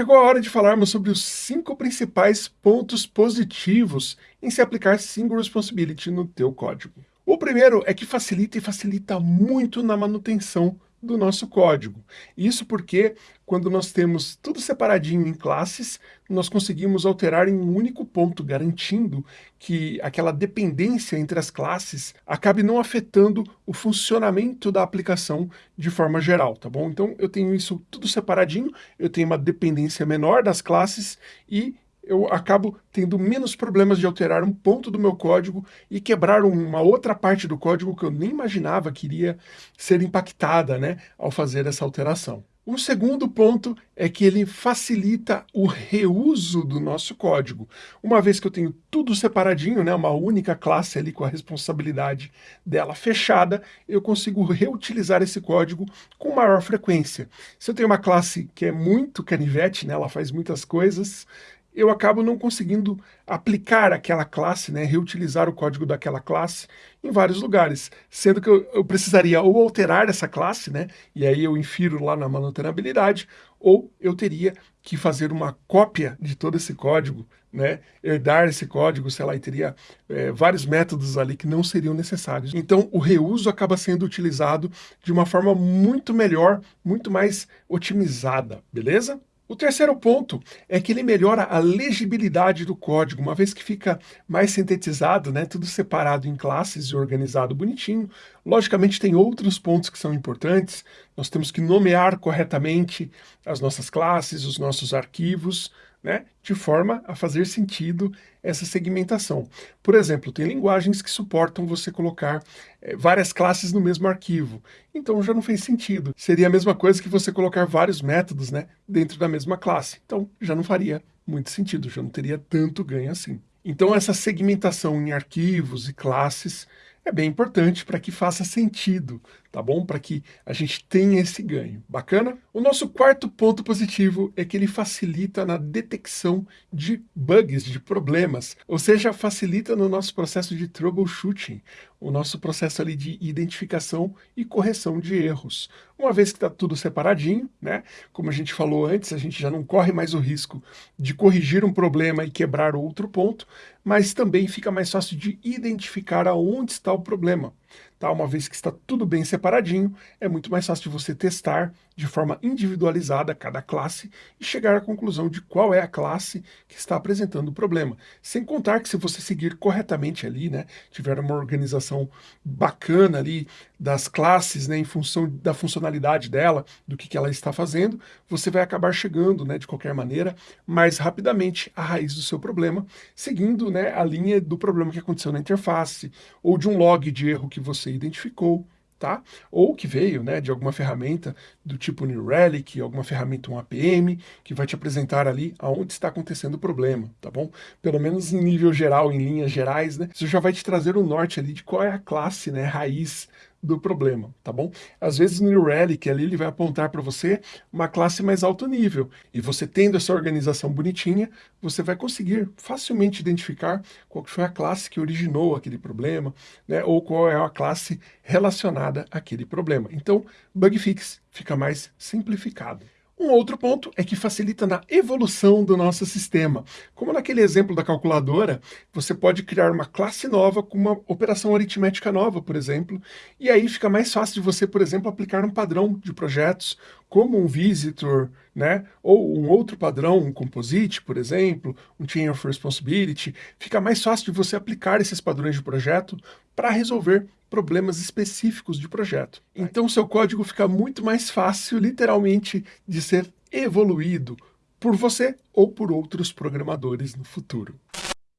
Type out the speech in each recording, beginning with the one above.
Chegou a hora de falarmos sobre os cinco principais pontos positivos em se aplicar Single Responsibility no teu código. O primeiro é que facilita e facilita muito na manutenção do nosso código. Isso porque, quando nós temos tudo separadinho em classes, nós conseguimos alterar em um único ponto, garantindo que aquela dependência entre as classes acabe não afetando o funcionamento da aplicação de forma geral, tá bom? Então, eu tenho isso tudo separadinho, eu tenho uma dependência menor das classes e eu acabo tendo menos problemas de alterar um ponto do meu código e quebrar uma outra parte do código que eu nem imaginava que iria ser impactada né, ao fazer essa alteração. O segundo ponto é que ele facilita o reuso do nosso código. Uma vez que eu tenho tudo separadinho, né, uma única classe ali com a responsabilidade dela fechada, eu consigo reutilizar esse código com maior frequência. Se eu tenho uma classe que é muito canivete, né, ela faz muitas coisas, eu acabo não conseguindo aplicar aquela classe, né, reutilizar o código daquela classe em vários lugares, sendo que eu, eu, precisaria ou alterar essa classe, né, e aí eu infiro lá na manutenabilidade, ou eu teria que fazer uma cópia de todo esse código, né, herdar esse código, sei lá, e teria é, vários métodos ali que não seriam necessários. Então o reuso acaba sendo utilizado de uma forma muito melhor, muito mais otimizada, beleza? O terceiro ponto é que ele melhora a legibilidade do código, uma vez que fica mais sintetizado, né, tudo separado em classes e organizado bonitinho. Logicamente tem outros pontos que são importantes, nós temos que nomear corretamente as nossas classes, os nossos arquivos, né, de forma a fazer sentido essa segmentação. Por exemplo, tem linguagens que suportam você colocar é, várias classes no mesmo arquivo, então já não fez sentido. Seria a mesma coisa que você colocar vários métodos né, dentro da mesma classe, então já não faria muito sentido, já não teria tanto ganho assim. Então essa segmentação em arquivos e classes é bem importante para que faça sentido, tá bom? Para que a gente tenha esse ganho. Bacana? O nosso quarto ponto positivo é que ele facilita na detecção de bugs, de problemas, ou seja, facilita no nosso processo de troubleshooting, o nosso processo ali de identificação e correção de erros. Uma vez que está tudo separadinho, né? Como a gente falou antes, a gente já não corre mais o risco de corrigir um problema e quebrar outro ponto, mas também fica mais fácil de identificar aonde está o problema. Tá? Uma vez que está tudo bem separadinho, é muito mais fácil de você testar de forma individualizada cada classe e chegar à conclusão de qual é a classe que está apresentando o problema. Sem contar que se você seguir corretamente ali, né, tiver uma organização bacana ali das classes, né, em função da funcionalidade dela, do que, que ela está fazendo, você vai acabar chegando, né, de qualquer maneira, mais rapidamente à raiz do seu problema, seguindo né, a linha do problema que aconteceu na interface, ou de um log de erro que você identificou, tá? Ou que veio né, de alguma ferramenta do tipo New Relic, alguma ferramenta um APM, que vai te apresentar ali aonde está acontecendo o problema, tá bom? Pelo menos em nível geral, em linhas gerais, né? Isso já vai te trazer o norte ali de qual é a classe, né, raiz do problema, tá bom? Às vezes no Relic ali ele vai apontar para você uma classe mais alto nível, e você tendo essa organização bonitinha, você vai conseguir facilmente identificar qual foi a classe que originou aquele problema, né, ou qual é a classe relacionada àquele problema. Então, bug fix fica mais simplificado. Um outro ponto é que facilita na evolução do nosso sistema. Como naquele exemplo da calculadora, você pode criar uma classe nova com uma operação aritmética nova, por exemplo, e aí fica mais fácil de você, por exemplo, aplicar um padrão de projetos, como um visitor, né? ou um outro padrão, um composite, por exemplo, um chain of responsibility. Fica mais fácil de você aplicar esses padrões de projeto para resolver problemas específicos de projeto. Então seu código fica muito mais fácil, literalmente, de ser evoluído por você ou por outros programadores no futuro.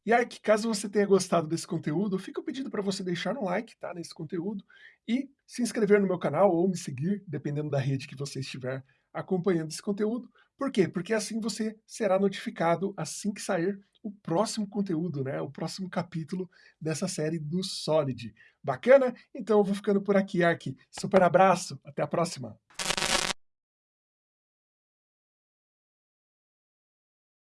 E aí, caso você tenha gostado desse conteúdo, fica o pedido para você deixar um like tá, nesse conteúdo e se inscrever no meu canal ou me seguir, dependendo da rede que você estiver acompanhando esse conteúdo. Por quê? Porque assim você será notificado assim que sair o próximo conteúdo, né? O próximo capítulo dessa série do Solid. Bacana? Então eu vou ficando por aqui, Ark. Super abraço, até a próxima!